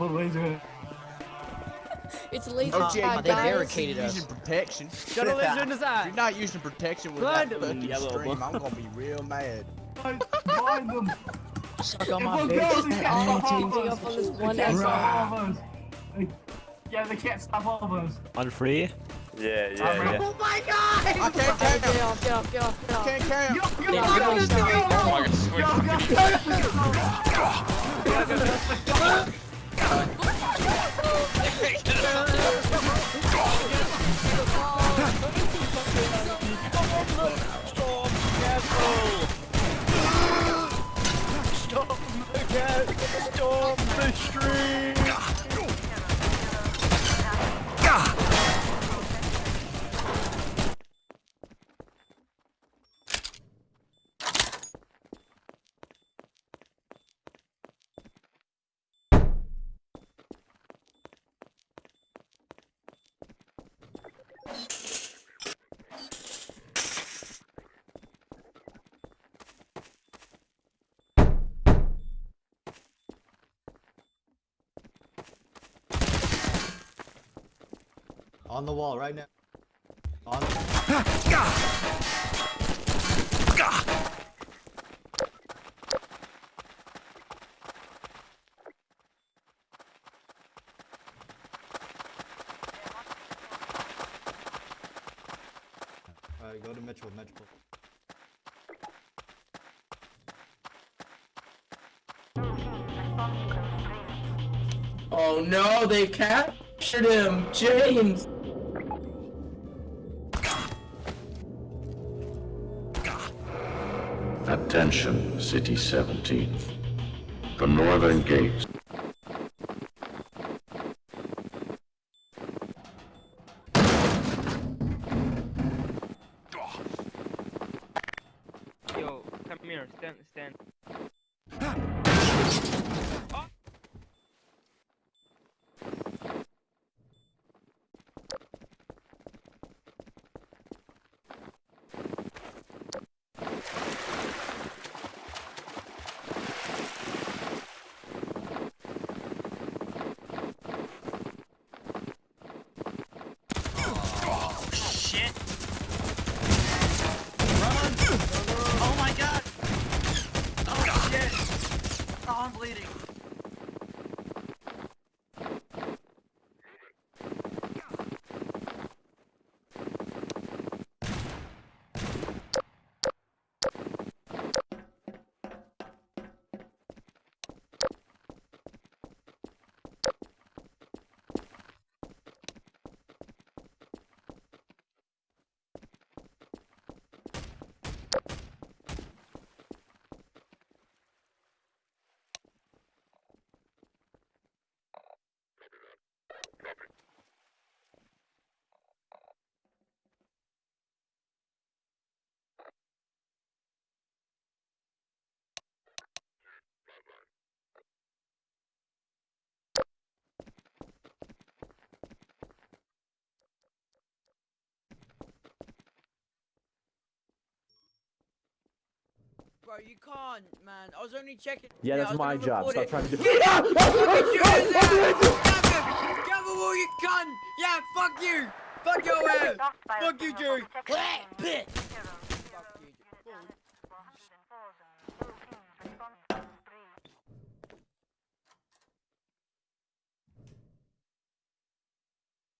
What laser? It's laser oh, Jake. They barricaded us. Using protection. Shut a laser in his eye. You're not using protection with Blind that fucking yellow stream. Book. I'm gonna be real mad. Find them. Suck on my face. I'm changing up on this one. Yeah, they can't stop all of us. On free. Yeah, yeah, ready. yeah. Oh my god! I can't Get carry him. off, get off, get off, get off. Can't carry him. Go, go, Yeah, go, get go, on go, the go, street. go, Oh my God, swing. go, go, go. Storm the stream! On the wall right now. On Alright, go to Mitchell, Mitchell. Oh no, they captured him! James! Attention, City 17. The northern gates here, stand, stand. Shit! Run! Oh my god! Oh shit! Oh, I'm bleeding. Bro, you can't, man. I was only checking. Yeah, I that's my job. Stop it. trying to do Fucking shoot his ass! Stab him! Cover all you cunt! Yeah, fuck you! Fuck your ass! Fuck you, Jerry! Fuck you, Jerry.